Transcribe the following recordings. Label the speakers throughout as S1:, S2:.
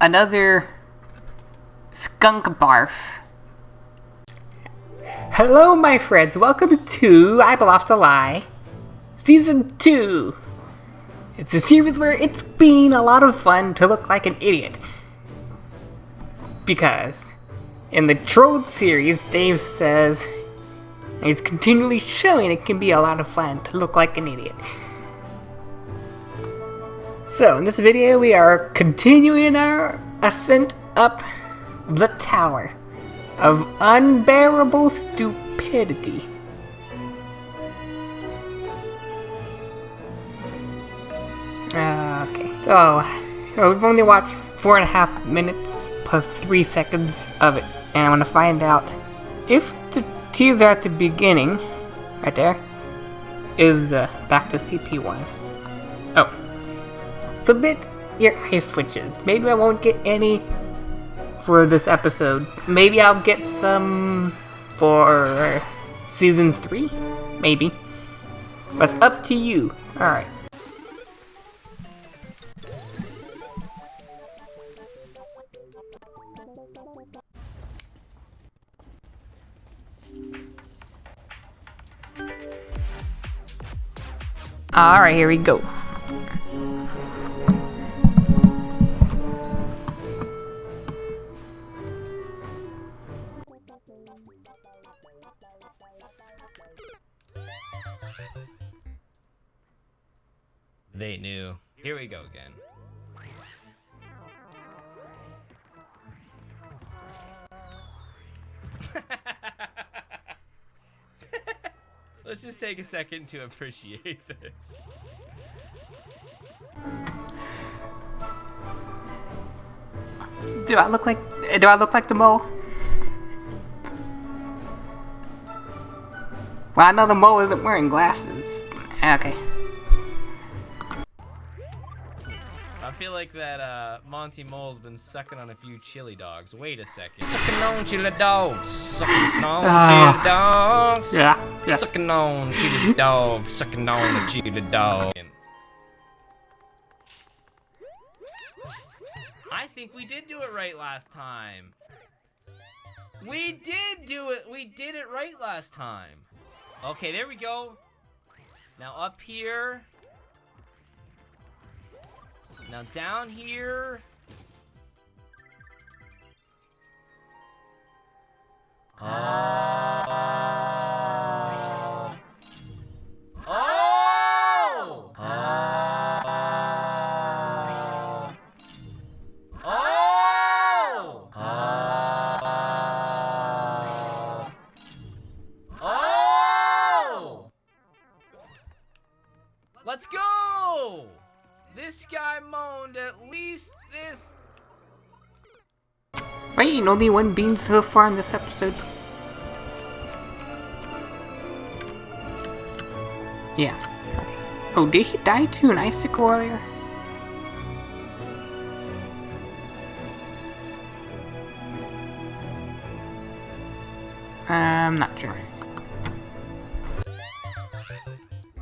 S1: another skunk barf. Hello, my friends. Welcome to I Bluff to Lie, Season 2. It's a series where it's been a lot of fun to look like an idiot. Because in the Troll series, Dave says he's continually showing it can be a lot of fun to look like an idiot. So, in this video, we are continuing our ascent up the tower of unbearable stupidity. Uh, okay, so we've only watched four and a half minutes plus three seconds of it, and I want to find out if the teaser at the beginning, right there, is the back to CP1. Submit your ice switches. Maybe I won't get any for this episode. Maybe I'll get some for season 3? Maybe. It's up to you. Alright. Alright, here we go.
S2: Second to appreciate this.
S1: Do I look like do I look like the mole? Well, I know the mole isn't wearing glasses. Okay.
S2: Feel like that uh, Monty Mole's been sucking on a few chili dogs. Wait a second. Sucking on chili dogs. Sucking on
S1: Ah.
S2: chili dogs.
S1: Yeah, yeah.
S2: Sucking on chili dogs. Sucking on the chili dog. I think we did do it right last time. We did do it. We did it right last time. Okay, there we go. Now up here. Now down here.
S1: Only one bean so far in this episode. Yeah. Oh, did he die to an icicle earlier? I'm not sure.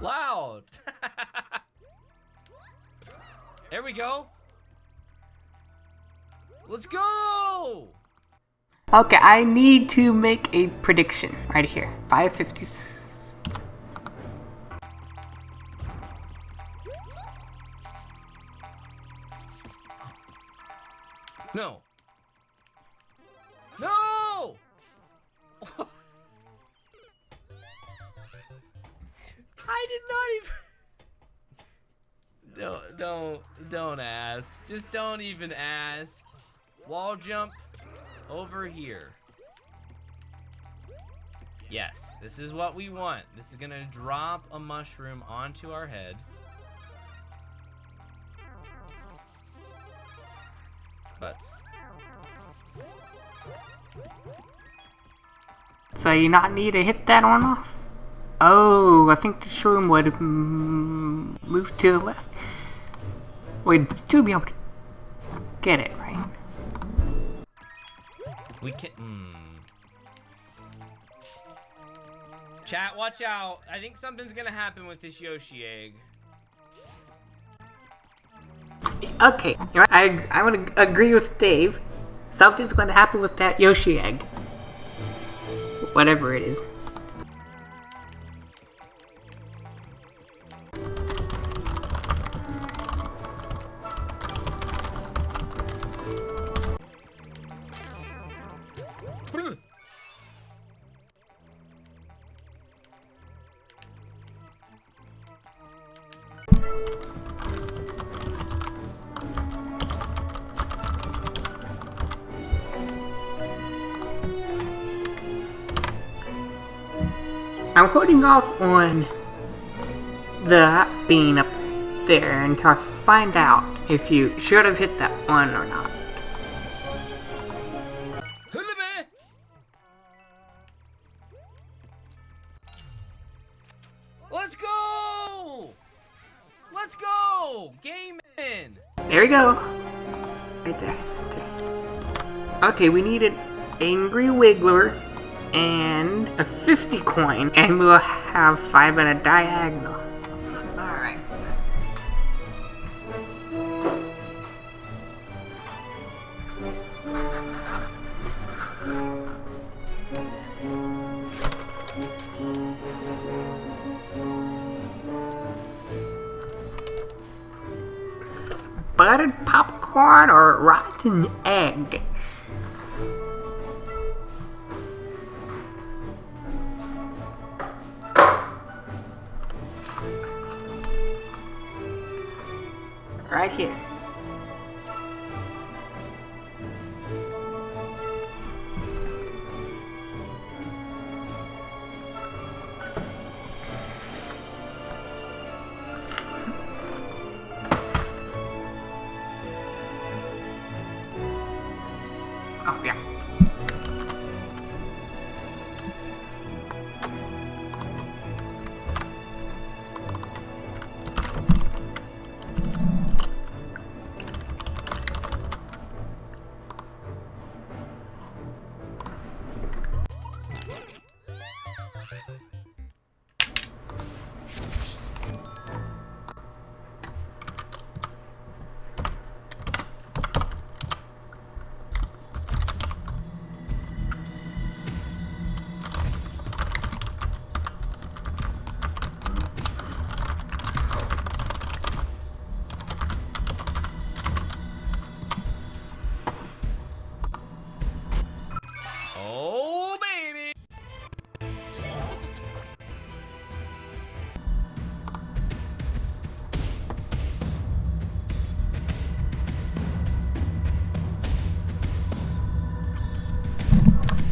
S2: Loud! there we go. Let's go!
S1: Okay, I need to make a prediction right here. 550.
S2: No. No! I did not even. Don't, don't, don't ask. Just don't even ask. Wall jump over here. Yes, this is what we want. This is gonna drop a mushroom onto our head. Butts.
S1: So you not need to hit that on off? Oh, I think the shroom would mm, move to the left. We'd still be able to get it, right?
S2: We can. Mm. Chat, watch out. I think something's gonna happen with this Yoshi egg.
S1: Okay, I I would agree with Dave. Something's to happen with that Yoshi egg. Whatever it is. I'm holding off on the being up there until I find out if you should have hit that one or not.
S2: Let's go! Let's go! Game in!
S1: There we go. Right there. right there. Okay, we need an Angry Wiggler and a 50 coin, and we'll have five in a diagonal. Alright. Buttered popcorn or rotten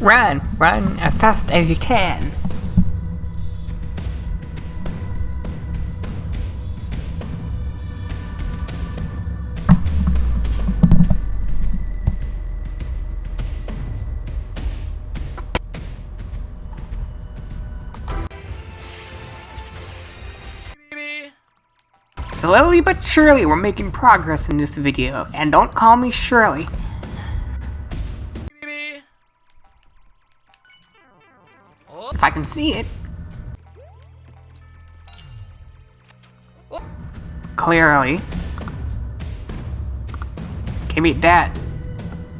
S1: Run! Run as fast as you can. Slowly but surely we're making progress in this video, and don't call me Shirley. I can see it, clearly. Give me that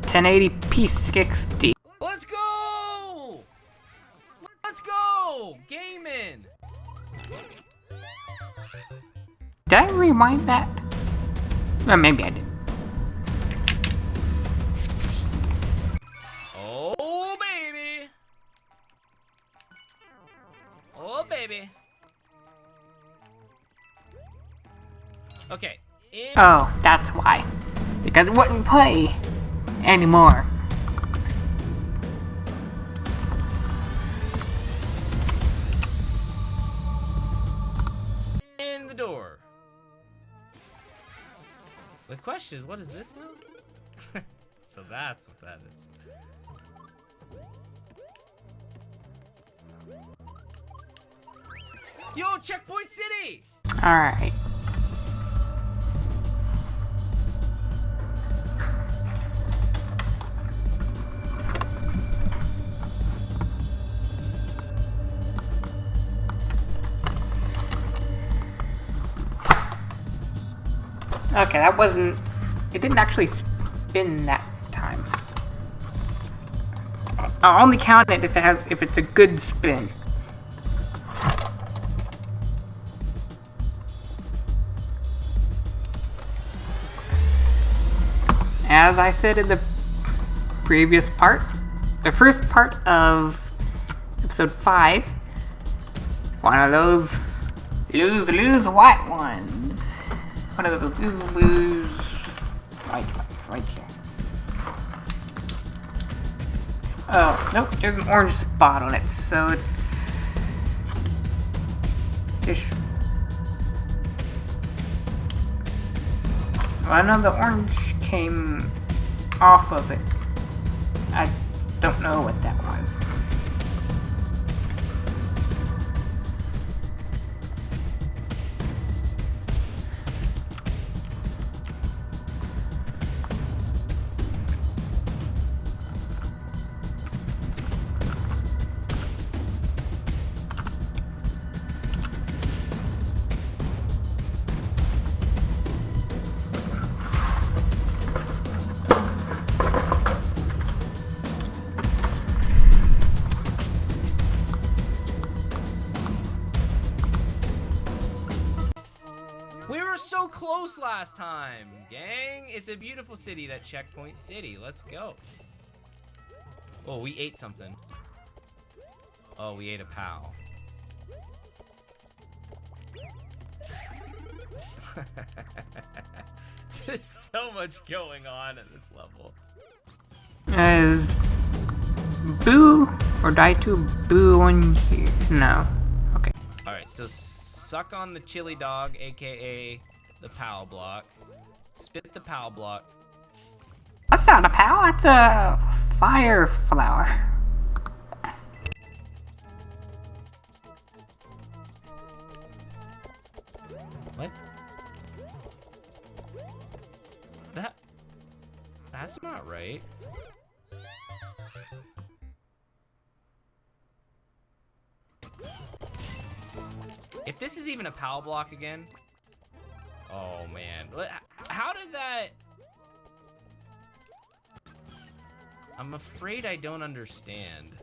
S1: 1080p 60.
S2: Let's go! Let's go! Gaming!
S1: Did I rewind that? Or maybe I did.
S2: Oh,
S1: that's why. Because it wouldn't play anymore.
S2: in the door. The question is, what is this now? so that's what that is. Yo, Checkpoint City!
S1: Alright. Okay, that wasn't... It didn't actually spin that time. I'll only count it if it has if it's a good spin. As I said in the previous part, the first part of episode 5, one of those lose lose white ones. One of those lose white right here. Oh, nope, there's an orange spot on it, so it's... Ish. Well, I know the orange came off of it. I don't know what that was.
S2: Close last time, gang. It's a beautiful city, that Checkpoint City. Let's go. Oh, we ate something. Oh, we ate a pal. There's so much going on at this level.
S1: Is Boo or die to Boo on here? No. Okay.
S2: Alright, so suck on the chili dog, aka the POW block. Spit the POW block.
S1: That's not a POW, that's a fire flower.
S2: What? That... That's not right. If this is even a POW block again... Oh, man. How did that... I'm afraid I don't understand.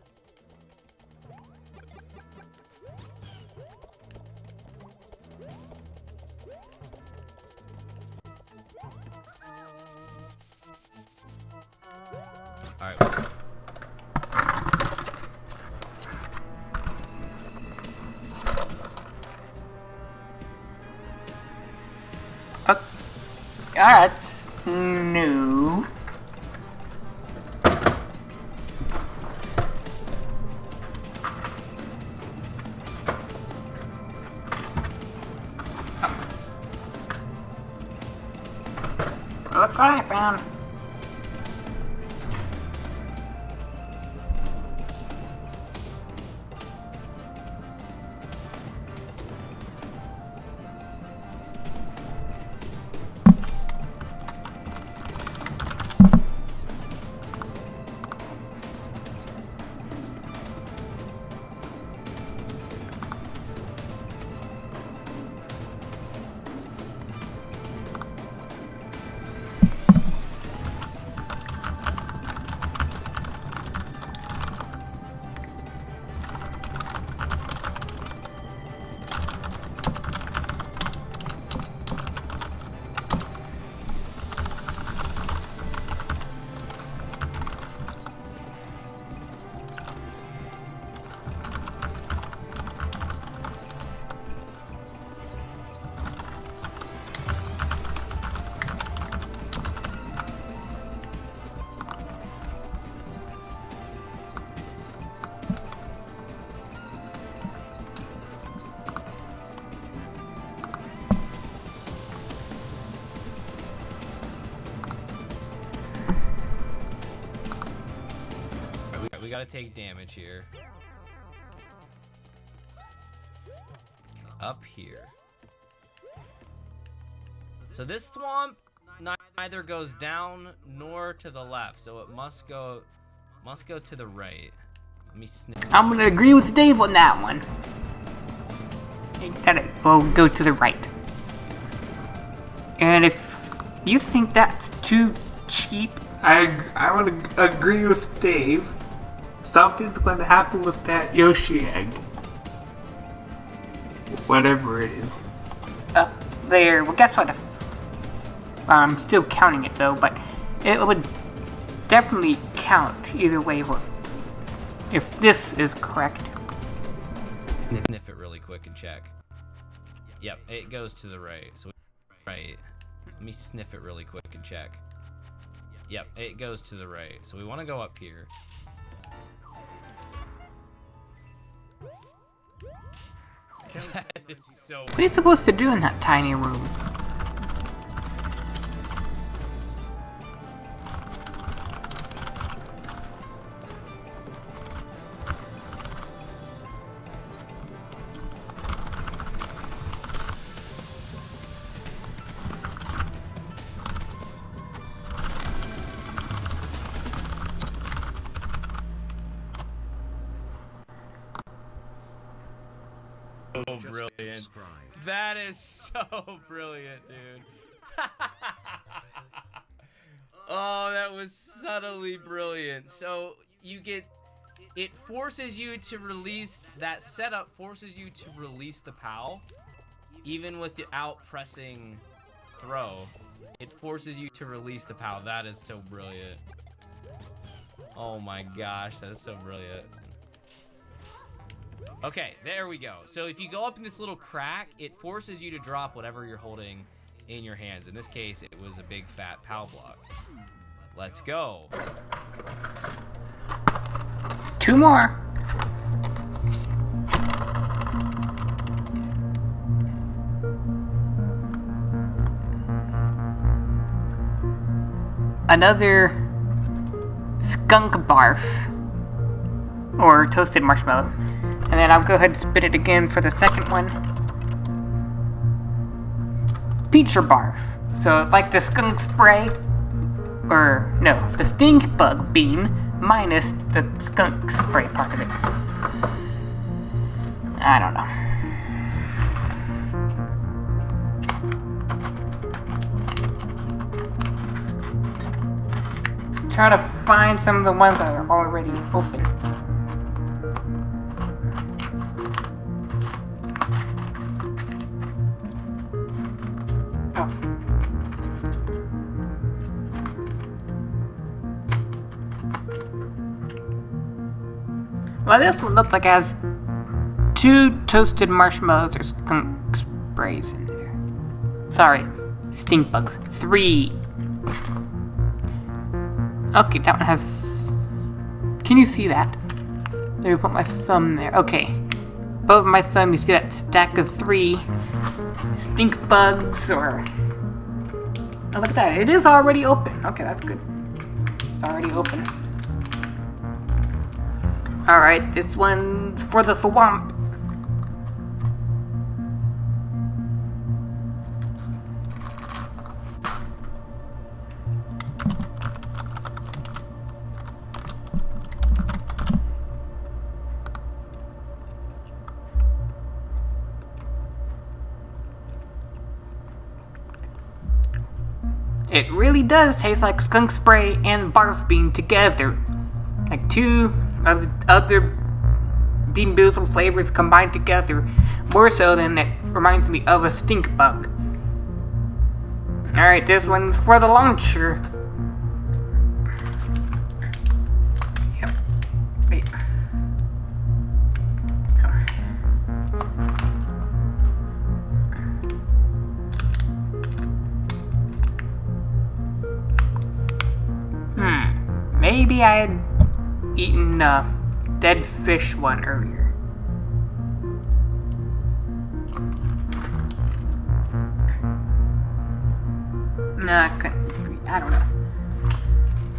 S2: Alright.
S1: No.
S2: Gotta take damage here. Up here. So this swamp neither goes down nor to the left, so it must go must go to the right. Let me snip.
S1: I'm gonna agree with Dave on that one. That it will go to the right. And if You think that's too cheap? I I would agree with Dave. Something's going to happen with that Yoshi egg. Whatever it is. Up there. Well, guess what? I'm still counting it though, but it would definitely count either way if this is correct.
S2: Sniff it really quick and check. Yep, it goes to the right. So right. Let me sniff it really quick and check. Yep, it goes to the right. So we want to go up here. That is so
S1: What are you supposed to do in that tiny room?
S2: That is so brilliant, dude. oh, that was subtly brilliant. So you get it forces you to release that setup forces you to release the POW even without pressing throw. It forces you to release the POW. That is so brilliant. Oh my gosh, that is so brilliant. Okay, there we go. So if you go up in this little crack, it forces you to drop whatever you're holding in your hands. In this case, it was a big fat POW block. Let's go.
S1: Two more. Another skunk barf or toasted marshmallow. And then I'll go ahead and spit it again for the second one. Feature barf. So like the skunk spray, or no, the stink bug bean minus the skunk spray part of it. I don't know. Try to find some of the ones that are already open. Well, this one looks like it has two toasted marshmallows or sprays in there. Sorry, stink bugs. Three. Okay, that one has... Can you see that? Let me put my thumb there. Okay. Above my thumb, you see that stack of three stink bugs or... Oh, look at that. It is already open. Okay, that's good. It's already open. Alright, this one's for the swamp. It really does taste like skunk spray and barf bean together. Like two of other Bean Boozled flavors combined together, more so than it reminds me of a stink bug. Alright, this one's for the launcher. Yep. Wait. Hmm. Maybe I had eaten a dead fish one earlier. Nah, I couldn't. I don't know.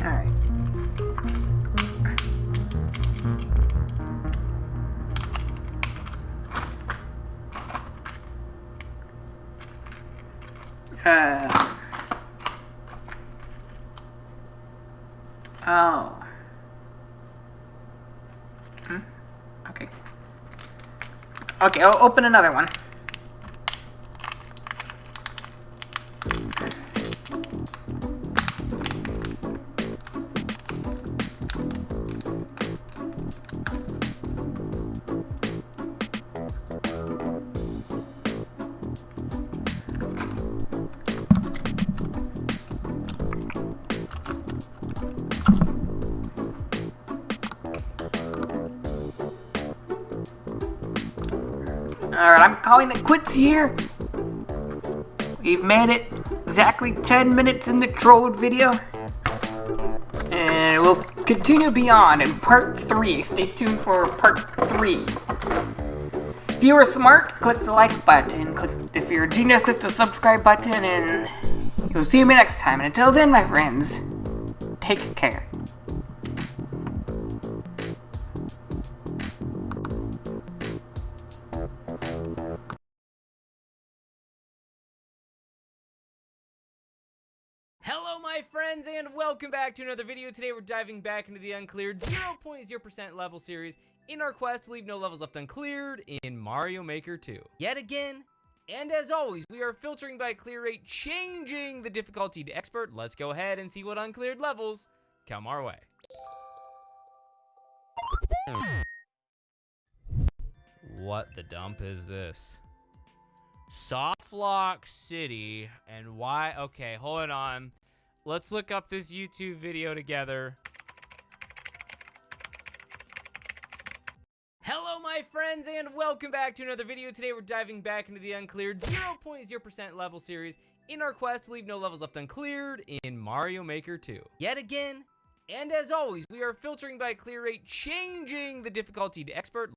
S1: Alright. Uh. Oh. Okay. Okay, I'll open another one. Calling it quits here. We've made it exactly 10 minutes in the trolled video. And we'll continue beyond in part 3. Stay tuned for part 3. If you are smart, click the like button. Click, if you're a genius, click the subscribe button. And you'll see me next time. And until then, my friends, take care.
S2: Friends, and welcome back to another video. Today, we're diving back into the uncleared 0.0% level series in our quest to leave no levels left uncleared in Mario Maker 2. Yet again, and as always, we are filtering by clear rate, changing the difficulty to expert. Let's go ahead and see what uncleared levels come our way. What the dump is this? Softlock City and why? Okay, hold on. Let's look up this YouTube video together. Hello, my friends, and welcome back to another video. Today, we're diving back into the uncleared 0.0% level series in our quest to leave no levels left uncleared in Mario Maker 2. Yet again, and as always, we are filtering by clear rate, changing the difficulty to expert.